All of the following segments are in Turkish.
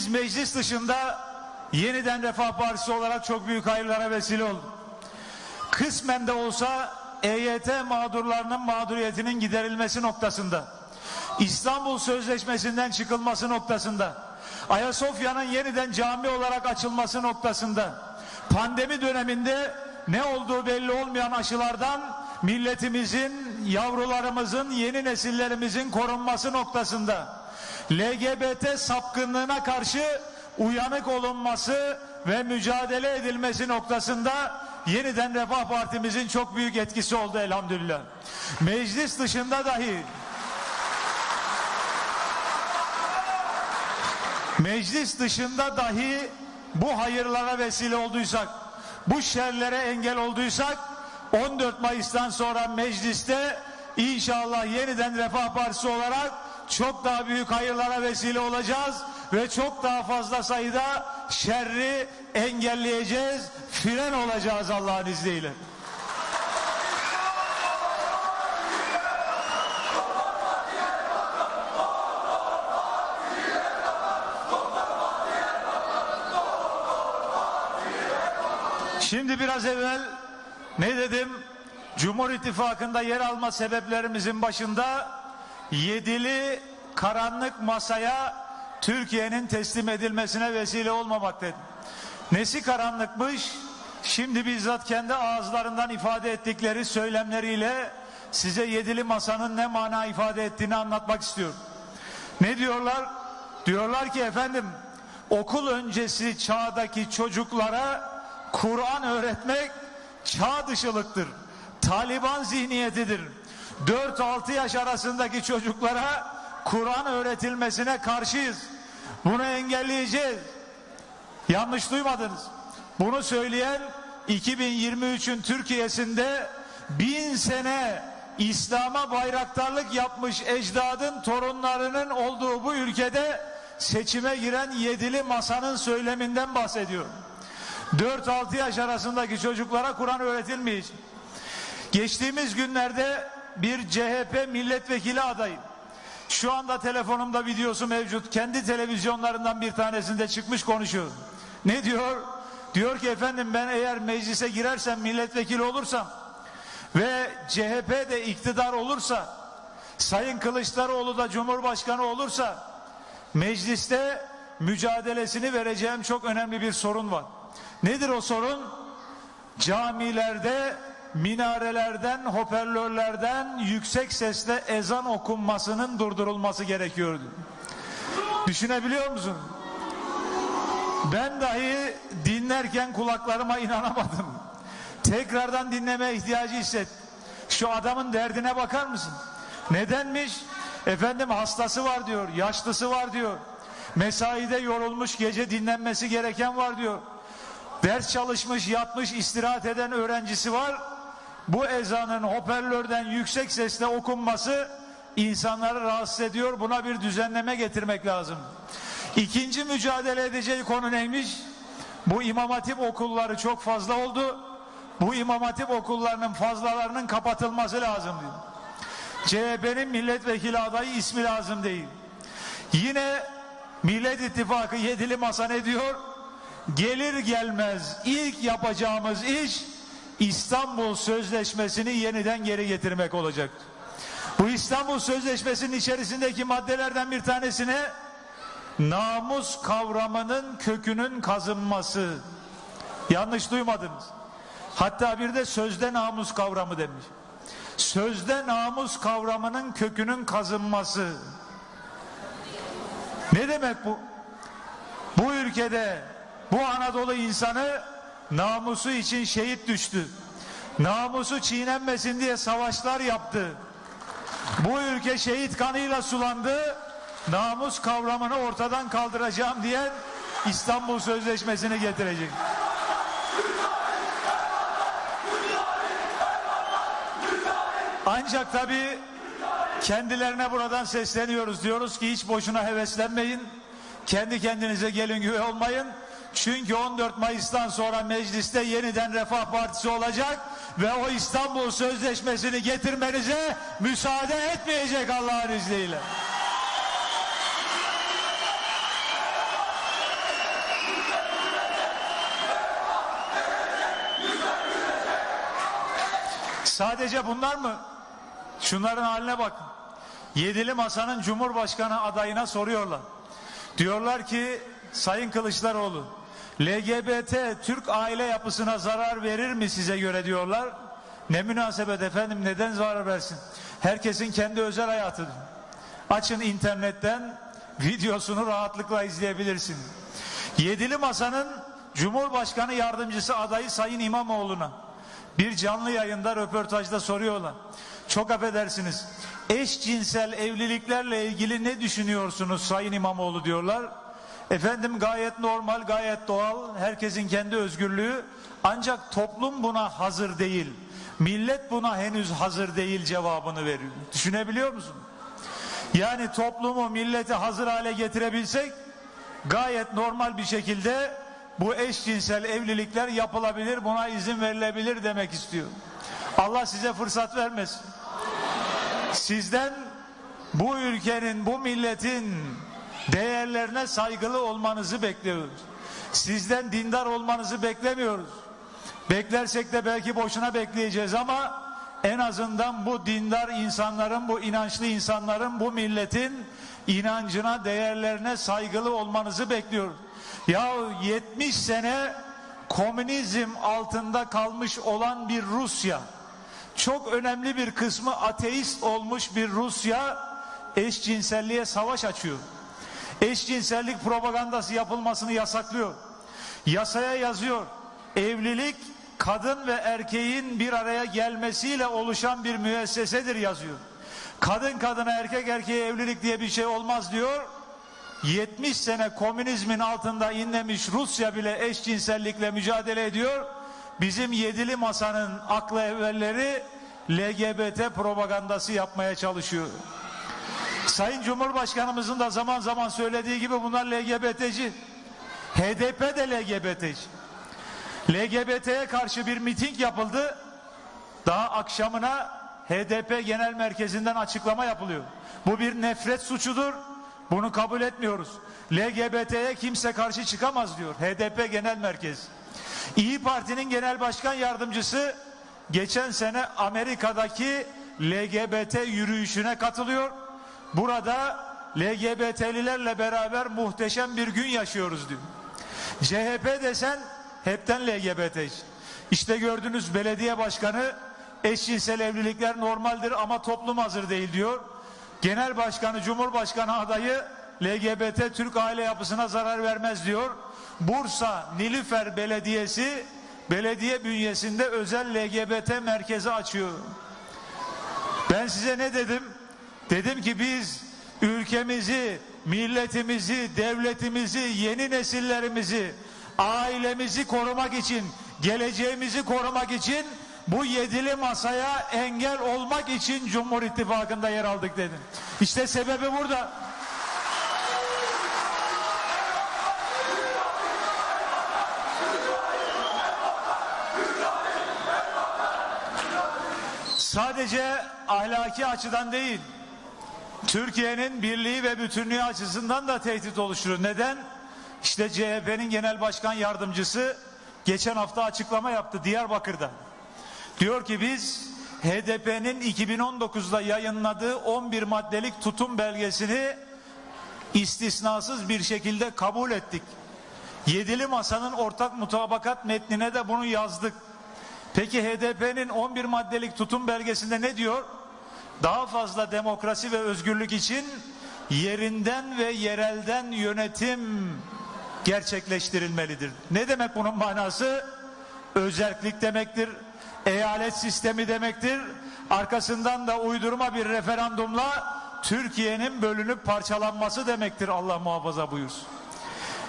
Biz meclis dışında yeniden Refah Partisi olarak çok büyük hayırlara vesile olduk. Kısmen de olsa EYT mağdurlarının mağduriyetinin giderilmesi noktasında, İstanbul Sözleşmesi'nden çıkılması noktasında, Ayasofya'nın yeniden cami olarak açılması noktasında, pandemi döneminde ne olduğu belli olmayan aşılardan milletimizin, yavrularımızın, yeni nesillerimizin korunması noktasında, LGBT sapkınlığına karşı uyanık olunması ve mücadele edilmesi noktasında yeniden Refah Partimizin çok büyük etkisi oldu elhamdülillah. Meclis dışında dahi meclis dışında dahi bu hayırlara vesile olduysak, bu şerlere engel olduysak 14 Mayıs'tan sonra mecliste inşallah yeniden Refah Partisi olarak çok daha büyük hayırlara vesile olacağız ve çok daha fazla sayıda şerri engelleyeceğiz, fren olacağız Allah'ın izniyle. Şimdi biraz evvel ne dedim? Cumhur İttifakı'nda yer alma sebeplerimizin başında yedili karanlık masaya Türkiye'nin teslim edilmesine vesile olmamak dedim. Nesi karanlıkmış? Şimdi bizzat kendi ağızlarından ifade ettikleri söylemleriyle size yedili masanın ne mana ifade ettiğini anlatmak istiyorum. Ne diyorlar? Diyorlar ki efendim okul öncesi çağdaki çocuklara Kur'an öğretmek çağ dışılıktır. Taliban zihniyetidir. 4-6 yaş arasındaki çocuklara Kur'an öğretilmesine karşıyız. Bunu engelleyeceğiz. Yanlış duymadınız. Bunu söyleyen 2023'ün Türkiye'sinde bin sene İslam'a bayraktarlık yapmış ecdadın torunlarının olduğu bu ülkede seçime giren yedili masanın söyleminden bahsediyor. 4-6 yaş arasındaki çocuklara Kur'an öğretilmeyecek. Geçtiğimiz günlerde bir CHP milletvekili adayı şu anda telefonumda videosu mevcut. Kendi televizyonlarından bir tanesinde çıkmış konuşuyor. Ne diyor? Diyor ki efendim ben eğer meclise girersem milletvekili olursam ve CHP de iktidar olursa Sayın Kılıçdaroğlu da Cumhurbaşkanı olursa mecliste mücadelesini vereceğim çok önemli bir sorun var. Nedir o sorun? Camilerde minarelerden, hoparlörlerden yüksek sesle ezan okunmasının durdurulması gerekiyordu. Düşünebiliyor musun? Ben dahi dinlerken kulaklarıma inanamadım. Tekrardan dinleme ihtiyacı hissettim. Şu adamın derdine bakar mısın? Nedenmiş? Efendim hastası var diyor, yaşlısı var diyor. Mesaide yorulmuş gece dinlenmesi gereken var diyor. Ders çalışmış, yatmış, istirahat eden öğrencisi var bu ezanın hoparlörden yüksek sesle okunması insanları rahatsız ediyor. Buna bir düzenleme getirmek lazım. İkinci mücadele edeceği konu neymiş? Bu imam hatip okulları çok fazla oldu. Bu imam hatip okullarının fazlalarının kapatılması lazım diyor. CHP'nin milletvekili adayı ismi lazım değil. Yine Millet İttifakı yedili masa ne diyor? Gelir gelmez ilk yapacağımız iş İstanbul Sözleşmesi'ni yeniden geri getirmek olacak. Bu İstanbul Sözleşmesi'nin içerisindeki maddelerden bir tanesine namus kavramının kökünün kazınması. Yanlış duymadınız. Hatta bir de sözde namus kavramı demiş. Sözde namus kavramının kökünün kazınması. Ne demek bu? Bu ülkede bu Anadolu insanı namusu için şehit düştü. Namusu çiğnenmesin diye savaşlar yaptı. Bu ülke şehit kanıyla sulandı. Namus kavramını ortadan kaldıracağım diyen İstanbul Sözleşmesi'ni getirecek. Ancak tabii kendilerine buradan sesleniyoruz. Diyoruz ki hiç boşuna heveslenmeyin. Kendi kendinize gelin güve olmayın. Çünkü 14 Mayıs'tan sonra mecliste yeniden Refah Partisi olacak ve o İstanbul Sözleşmesi'ni getirmenize müsaade etmeyecek Allah'ın izniyle. Sadece bunlar mı? Şunların haline bakın. Yedili Masa'nın Cumhurbaşkanı adayına soruyorlar. Diyorlar ki Sayın Kılıçdaroğlu LGBT Türk aile yapısına zarar verir mi size göre diyorlar. Ne münasebet efendim neden zarar versin? Herkesin kendi özel hayatıdır. Açın internetten videosunu rahatlıkla izleyebilirsin. Yedili Masa'nın Cumhurbaşkanı yardımcısı adayı Sayın İmamoğlu'na bir canlı yayında röportajda soruyorlar. Çok affedersiniz. Eşcinsel evliliklerle ilgili ne düşünüyorsunuz Sayın İmamoğlu diyorlar. Efendim gayet normal, gayet doğal. Herkesin kendi özgürlüğü. Ancak toplum buna hazır değil. Millet buna henüz hazır değil cevabını veriyor. Düşünebiliyor musun? Yani toplumu, milleti hazır hale getirebilsek gayet normal bir şekilde bu eşcinsel evlilikler yapılabilir, buna izin verilebilir demek istiyor. Allah size fırsat vermesin. Sizden bu ülkenin, bu milletin değerlerine saygılı olmanızı bekliyoruz. Sizden dindar olmanızı beklemiyoruz. Beklersek de belki boşuna bekleyeceğiz ama en azından bu dindar insanların, bu inançlı insanların, bu milletin inancına, değerlerine saygılı olmanızı bekliyoruz. Ya 70 sene komünizm altında kalmış olan bir Rusya, çok önemli bir kısmı ateist olmuş bir Rusya eşcinselliğe savaş açıyor. Eşcinsellik propagandası yapılmasını yasaklıyor. Yasaya yazıyor. Evlilik kadın ve erkeğin bir araya gelmesiyle oluşan bir müessesedir yazıyor. Kadın kadına erkek erkeğe evlilik diye bir şey olmaz diyor. 70 sene komünizmin altında inlemiş Rusya bile eşcinsellikle mücadele ediyor. Bizim yedili masanın aklı evvelleri LGBT propagandası yapmaya çalışıyor. Sayın Cumhurbaşkanımızın da zaman zaman söylediği gibi bunlar LGBT'ci. HDP de LGBT'ci. LGBT'ye karşı bir miting yapıldı. Daha akşamına HDP Genel Merkezi'nden açıklama yapılıyor. Bu bir nefret suçudur. Bunu kabul etmiyoruz. LGBT'ye kimse karşı çıkamaz diyor HDP Genel Merkezi. İyi Parti'nin Genel Başkan Yardımcısı geçen sene Amerika'daki LGBT yürüyüşüne katılıyor. Burada LGBT'lilerle beraber muhteşem bir gün yaşıyoruz diyor. CHP desen hepten LGBT. İşte gördünüz belediye başkanı eşcinsel evlilikler normaldir ama toplum hazır değil diyor. Genel başkanı, cumhurbaşkanı adayı LGBT Türk aile yapısına zarar vermez diyor. Bursa Nilüfer Belediyesi belediye bünyesinde özel LGBT merkezi açıyor. Ben size ne dedim? Dedim ki biz ülkemizi, milletimizi, devletimizi, yeni nesillerimizi, ailemizi korumak için, geleceğimizi korumak için bu yedili masaya engel olmak için Cumhur İttifakı'nda yer aldık dedim. İşte sebebi burada. Sadece ahlaki açıdan değil, Türkiye'nin birliği ve bütünlüğü açısından da tehdit oluşturur. Neden? İşte CHP'nin genel başkan yardımcısı geçen hafta açıklama yaptı Diyarbakır'da. Diyor ki biz HDP'nin 2019'da yayınladığı 11 maddelik tutum belgesini istisnasız bir şekilde kabul ettik. Yedili Masa'nın ortak mutabakat metnine de bunu yazdık. Peki HDP'nin 11 maddelik tutum belgesinde ne diyor? Daha fazla demokrasi ve özgürlük için yerinden ve yerelden yönetim gerçekleştirilmelidir. Ne demek bunun manası? Özerklik demektir, eyalet sistemi demektir. Arkasından da uydurma bir referandumla Türkiye'nin bölünüp parçalanması demektir Allah muhafaza buyursun.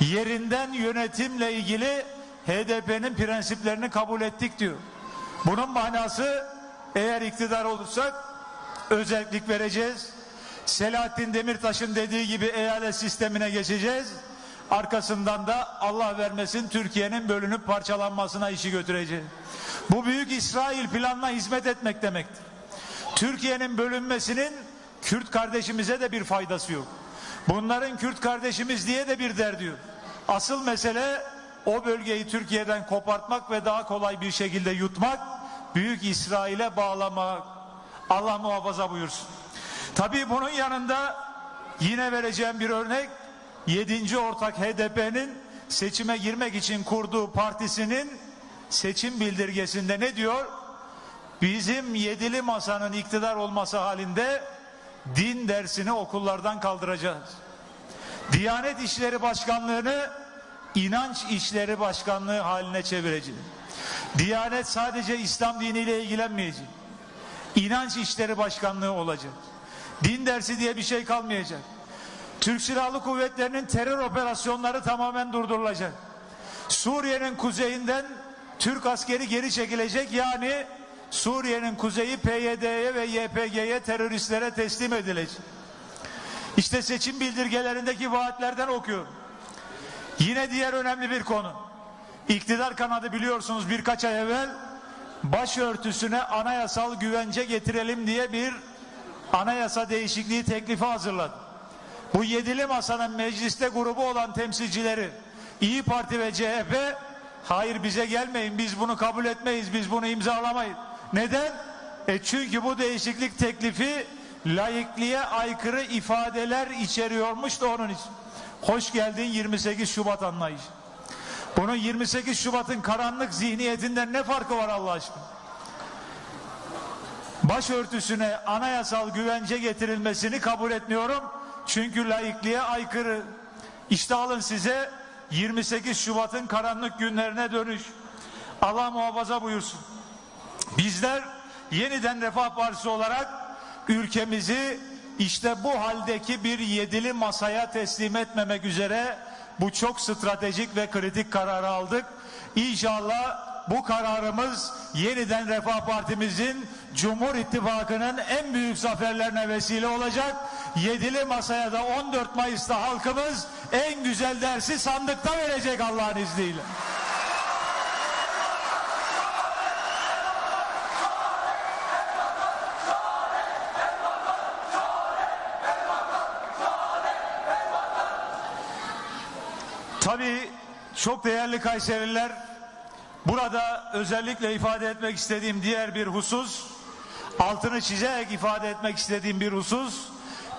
Yerinden yönetimle ilgili HDP'nin prensiplerini kabul ettik diyor. Bunun manası eğer iktidar olursak özellik vereceğiz. Selahattin Demirtaş'ın dediği gibi eyalet sistemine geçeceğiz. Arkasından da Allah vermesin Türkiye'nin bölünüp parçalanmasına işi götüreceğiz. Bu büyük İsrail planına hizmet etmek demektir. Türkiye'nin bölünmesinin Kürt kardeşimize de bir faydası yok. Bunların Kürt kardeşimiz diye de bir derdi yok. Asıl mesele o bölgeyi Türkiye'den kopartmak ve daha kolay bir şekilde yutmak. Büyük İsrail'e bağlamak. Allah muhafaza buyursun. Tabii bunun yanında yine vereceğim bir örnek 7. ortak HDP'nin seçime girmek için kurduğu partisinin seçim bildirgesinde ne diyor? Bizim yedili masanın iktidar olması halinde din dersini okullardan kaldıracağız. Diyanet İşleri Başkanlığı'nı inanç işleri başkanlığı haline çevireceğiz. Diyanet sadece İslam diniyle ilgilenmeyecek. İnanç işleri başkanlığı olacak. Din dersi diye bir şey kalmayacak. Türk Silahlı Kuvvetleri'nin terör operasyonları tamamen durdurulacak. Suriye'nin kuzeyinden Türk askeri geri çekilecek yani Suriye'nin kuzeyi PYD'ye ve YPG'ye teröristlere teslim edilecek. İşte seçim bildirgelerindeki vaatlerden okuyorum. Yine diğer önemli bir konu. İktidar kanadı biliyorsunuz birkaç ay evvel başörtüsüne anayasal güvence getirelim diye bir anayasa değişikliği teklifi hazırladı. Bu yedili masanın mecliste grubu olan temsilcileri İyi Parti ve CHP hayır bize gelmeyin biz bunu kabul etmeyiz biz bunu imzalamayız. Neden? E çünkü bu değişiklik teklifi laikliğe aykırı ifadeler içeriyormuş da onun için. Hoş geldin 28 Şubat anlayışı. Bunun 28 Şubat'ın karanlık zihniyetinden ne farkı var Allah aşkına? Başörtüsüne anayasal güvence getirilmesini kabul etmiyorum. Çünkü laikliğe aykırı. İşte alın size 28 Şubat'ın karanlık günlerine dönüş. Allah muhafaza buyursun. Bizler yeniden Refah Partisi olarak ülkemizi işte bu haldeki bir yedili masaya teslim etmemek üzere bu çok stratejik ve kritik kararı aldık. İnşallah bu kararımız yeniden Refah Partimizin Cumhur İttifakı'nın en büyük zaferlerine vesile olacak. Yedili masaya da 14 Mayıs'ta halkımız en güzel dersi sandıkta verecek Allah'ın izniyle. Çok değerli Kayserililer burada özellikle ifade etmek istediğim diğer bir husus altını çizerek ifade etmek istediğim bir husus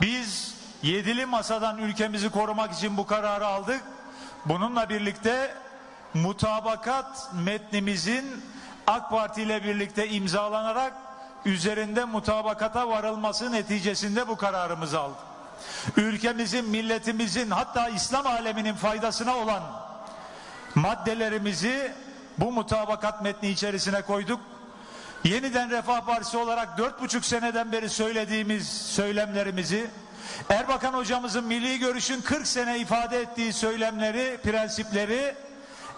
biz yedili masadan ülkemizi korumak için bu kararı aldık. Bununla birlikte mutabakat metnimizin AK Parti ile birlikte imzalanarak üzerinde mutabakata varılması neticesinde bu kararımızı aldık ülkemizin, milletimizin hatta İslam aleminin faydasına olan maddelerimizi bu mutabakat metni içerisine koyduk. Yeniden Refah Partisi olarak dört buçuk seneden beri söylediğimiz söylemlerimizi, Erbakan hocamızın milli görüşün 40 sene ifade ettiği söylemleri, prensipleri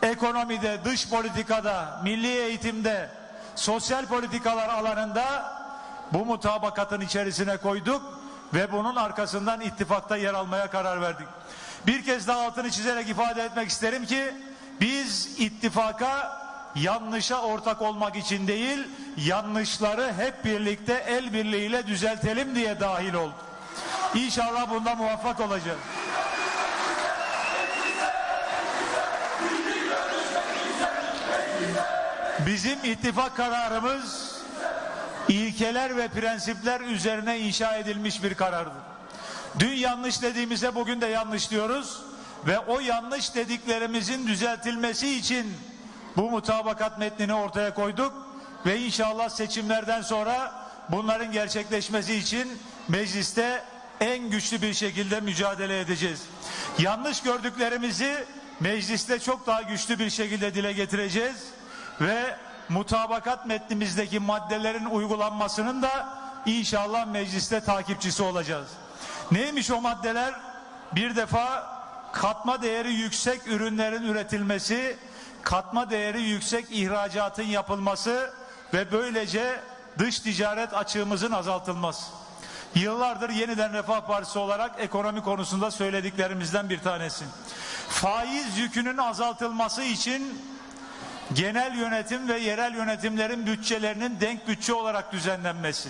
ekonomide, dış politikada, milli eğitimde, sosyal politikalar alanında bu mutabakatın içerisine koyduk ve bunun arkasından ittifakta yer almaya karar verdik. Bir kez daha altını çizerek ifade etmek isterim ki biz ittifaka yanlışa ortak olmak için değil yanlışları hep birlikte el birliğiyle düzeltelim diye dahil olduk. İnşallah bunda muvaffak olacağız. Bizim ittifak kararımız ilkeler ve prensipler üzerine inşa edilmiş bir karardır. Dün yanlış dediğimizde bugün de yanlış diyoruz ve o yanlış dediklerimizin düzeltilmesi için bu mutabakat metnini ortaya koyduk ve inşallah seçimlerden sonra bunların gerçekleşmesi için mecliste en güçlü bir şekilde mücadele edeceğiz. Yanlış gördüklerimizi mecliste çok daha güçlü bir şekilde dile getireceğiz ve mutabakat metnimizdeki maddelerin uygulanmasının da inşallah mecliste takipçisi olacağız. Neymiş o maddeler? Bir defa katma değeri yüksek ürünlerin üretilmesi, katma değeri yüksek ihracatın yapılması ve böylece dış ticaret açığımızın azaltılması. Yıllardır yeniden Refah Partisi olarak ekonomi konusunda söylediklerimizden bir tanesi. Faiz yükünün azaltılması için genel yönetim ve yerel yönetimlerin bütçelerinin denk bütçe olarak düzenlenmesi,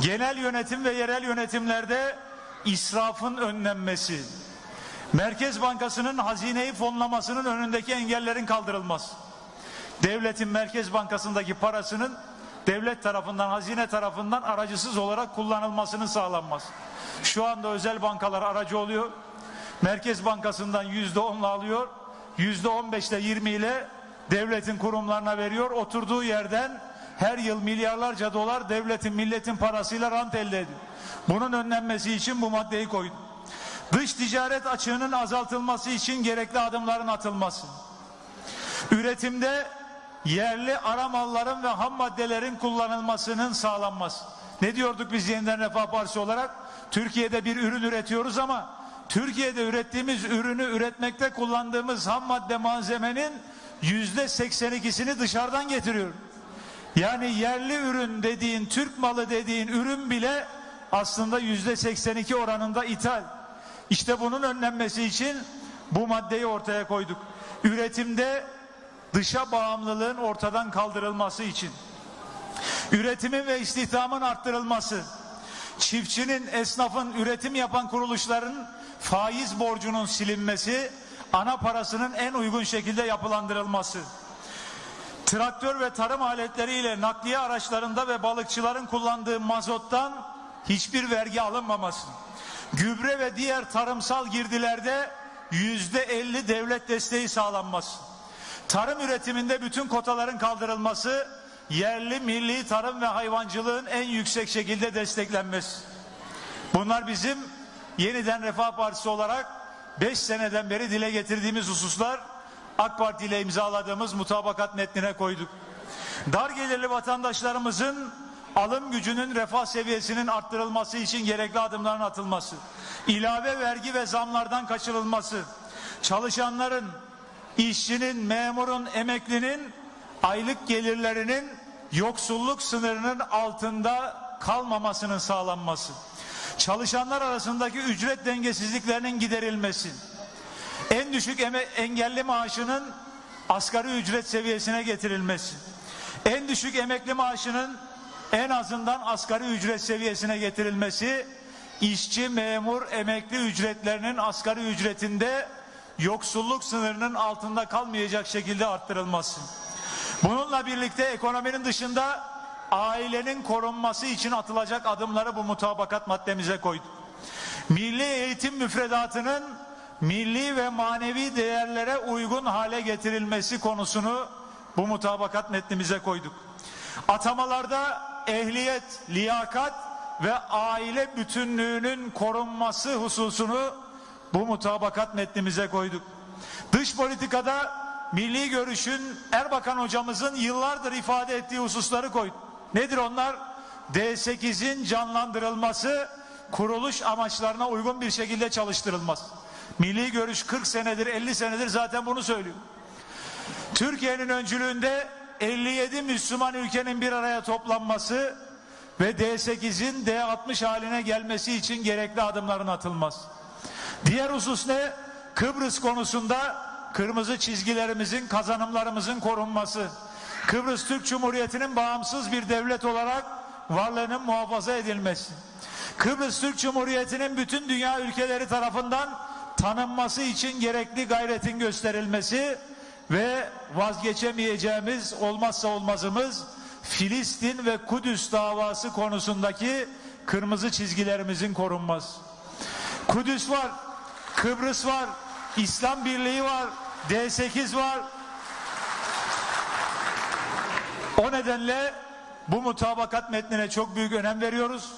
genel yönetim ve yerel yönetimlerde israfın önlenmesi, Merkez Bankası'nın hazineyi fonlamasının önündeki engellerin kaldırılması, devletin Merkez Bankası'ndaki parasının devlet tarafından, hazine tarafından aracısız olarak kullanılmasının sağlanması. Şu anda özel bankalar aracı oluyor. Merkez Bankası'ndan yüzde onla alıyor. Yüzde on beşle yirmi ile devletin kurumlarına veriyor. Oturduğu yerden her yıl milyarlarca dolar devletin milletin parasıyla rant elde ediyor. Bunun önlenmesi için bu maddeyi koydum. Dış ticaret açığının azaltılması için gerekli adımların atılması. Üretimde yerli ara malların ve ham maddelerin kullanılmasının sağlanması. Ne diyorduk biz yeniden Refah Partisi olarak? Türkiye'de bir ürün üretiyoruz ama Türkiye'de ürettiğimiz ürünü üretmekte kullandığımız ham madde malzemenin yüzde 82'sini dışarıdan getiriyor. Yani yerli ürün dediğin, Türk malı dediğin ürün bile aslında yüzde 82 oranında ithal. İşte bunun önlenmesi için bu maddeyi ortaya koyduk. Üretimde dışa bağımlılığın ortadan kaldırılması için, üretimin ve istihdamın arttırılması, çiftçinin, esnafın, üretim yapan kuruluşların faiz borcunun silinmesi, ana parasının en uygun şekilde yapılandırılması, traktör ve tarım aletleriyle nakliye araçlarında ve balıkçıların kullandığı mazottan hiçbir vergi alınmaması, gübre ve diğer tarımsal girdilerde yüzde elli devlet desteği sağlanması, tarım üretiminde bütün kotaların kaldırılması, yerli milli tarım ve hayvancılığın en yüksek şekilde desteklenmesi. Bunlar bizim yeniden Refah Partisi olarak 5 seneden beri dile getirdiğimiz hususlar AK Parti ile imzaladığımız mutabakat metnine koyduk. Dar gelirli vatandaşlarımızın alım gücünün refah seviyesinin arttırılması için gerekli adımların atılması, ilave vergi ve zamlardan kaçırılması, çalışanların, işçinin, memurun, emeklinin aylık gelirlerinin yoksulluk sınırının altında kalmamasının sağlanması, çalışanlar arasındaki ücret dengesizliklerinin giderilmesi, en düşük engelli maaşının asgari ücret seviyesine getirilmesi, en düşük emekli maaşının en azından asgari ücret seviyesine getirilmesi, işçi, memur, emekli ücretlerinin asgari ücretinde yoksulluk sınırının altında kalmayacak şekilde arttırılması. Bununla birlikte ekonominin dışında ailenin korunması için atılacak adımları bu mutabakat maddemize koyduk. Milli eğitim müfredatının milli ve manevi değerlere uygun hale getirilmesi konusunu bu mutabakat metnimize koyduk. Atamalarda ehliyet, liyakat ve aile bütünlüğünün korunması hususunu bu mutabakat metnimize koyduk. Dış politikada milli görüşün Erbakan hocamızın yıllardır ifade ettiği hususları koyduk. Nedir onlar? D8'in canlandırılması, kuruluş amaçlarına uygun bir şekilde çalıştırılması. Milli görüş 40 senedir 50 senedir zaten bunu söylüyor. Türkiye'nin öncülüğünde 57 Müslüman ülkenin bir araya toplanması ve D8'in D60 haline gelmesi için gerekli adımların atılması. Diğer husus ne? Kıbrıs konusunda kırmızı çizgilerimizin, kazanımlarımızın korunması. Kıbrıs Türk Cumhuriyeti'nin bağımsız bir devlet olarak varlığının muhafaza edilmesi. Kıbrıs Türk Cumhuriyeti'nin bütün dünya ülkeleri tarafından tanınması için gerekli gayretin gösterilmesi ve vazgeçemeyeceğimiz olmazsa olmazımız Filistin ve Kudüs davası konusundaki kırmızı çizgilerimizin korunması. Kudüs var, Kıbrıs var, İslam Birliği var, D8 var. O nedenle bu mutabakat metnine çok büyük önem veriyoruz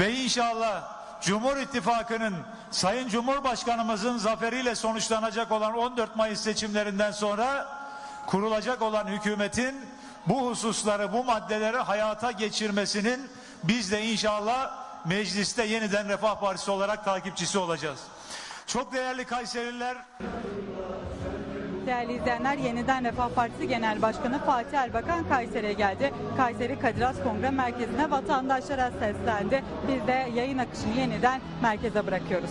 ve inşallah Cumhur İttifakı'nın Sayın Cumhurbaşkanımızın zaferiyle sonuçlanacak olan 14 Mayıs seçimlerinden sonra kurulacak olan hükümetin bu hususları, bu maddeleri hayata geçirmesinin biz de inşallah mecliste yeniden Refah Partisi olarak takipçisi olacağız. Çok değerli Kayserililer, Değerli izleyenler, yeniden Refah Partisi Genel Başkanı Fatih Erbakan Kayseri'ye geldi. Kayseri Kadir Has Kongre Merkezi'ne vatandaşlara seslendi. Biz de yayın akışını yeniden merkeze bırakıyoruz.